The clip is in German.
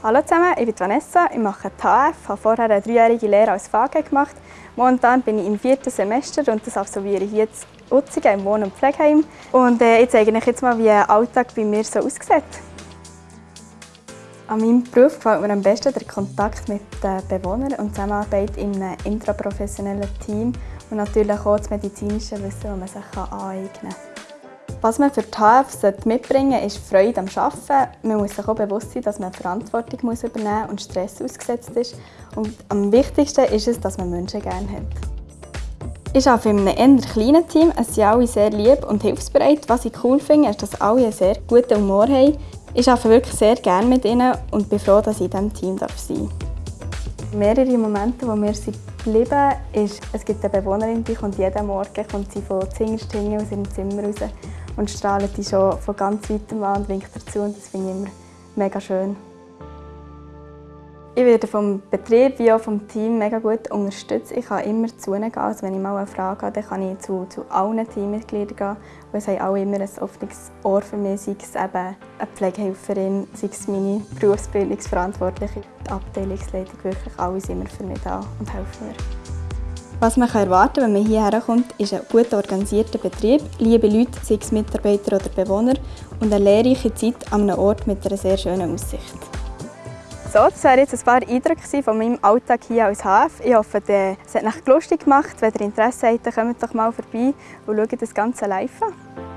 Hallo zusammen, ich bin Vanessa, ich mache HF, habe vorher eine dreijährige Lehre als VG gemacht. Momentan bin ich im vierten Semester und das absolviere ich jetzt Utzigen im Wohn- und Pflegeheim. Und äh, ich zeige euch jetzt mal, wie ein Alltag bei mir so aussieht. An meinem Beruf gefällt mir am besten der Kontakt mit den Bewohnern und die Zusammenarbeit in einem intraprofessionellen Team und natürlich auch das medizinische Wissen, das man sich aneignen kann. Was man für die HF mitbringen sollte, ist Freude am Arbeiten. Man muss sich auch bewusst sein, dass man Verantwortung übernehmen muss und Stress ausgesetzt ist. Und am wichtigsten ist es, dass man Menschen gerne hat. Ich arbeite in einem eher kleinen Team. Es sind alle sehr lieb und hilfsbereit. Was ich cool finde, ist, dass alle einen sehr guten Humor haben. Ich arbeite wirklich sehr gerne mit ihnen und bin froh, dass ich in diesem Team sein darf. Mehrere Momente, wo mir geblieben ist, es gibt eine Bewohnerin, die kommt jeden Morgen kommt sie von Zingerstingen aus ihrem Zimmer raus und strahlt die schon von ganz weitem an und winkt dazu und das finde ich immer mega schön. Ich werde vom Betrieb wie auch vom Team mega gut unterstützt. Ich kann immer zu ihnen gehen. Also wenn ich mal eine Frage habe, dann kann ich zu, zu allen Teammitgliedern gehen. Und es haben alle immer ein offenes Ohr für mich, sei es eben eine Pflegehelferin, sei es meine Berufsbildungsverantwortliche. Die Abteilungsleitung, wirklich alle sind immer für mich da und helfen mir. Was man erwarten kann, wenn man hierher kommt, ist ein gut organisierter Betrieb, liebe Leute, sei es Mitarbeiter oder Bewohner, und eine lehrreiche Zeit an einem Ort mit einer sehr schönen Aussicht. So, das waren jetzt ein paar Eindrücke von meinem Alltag hier als HF. Ich hoffe, es hat euch lustig gemacht. Wenn ihr Interesse habt, kommt doch mal vorbei und schaut das Ganze live an.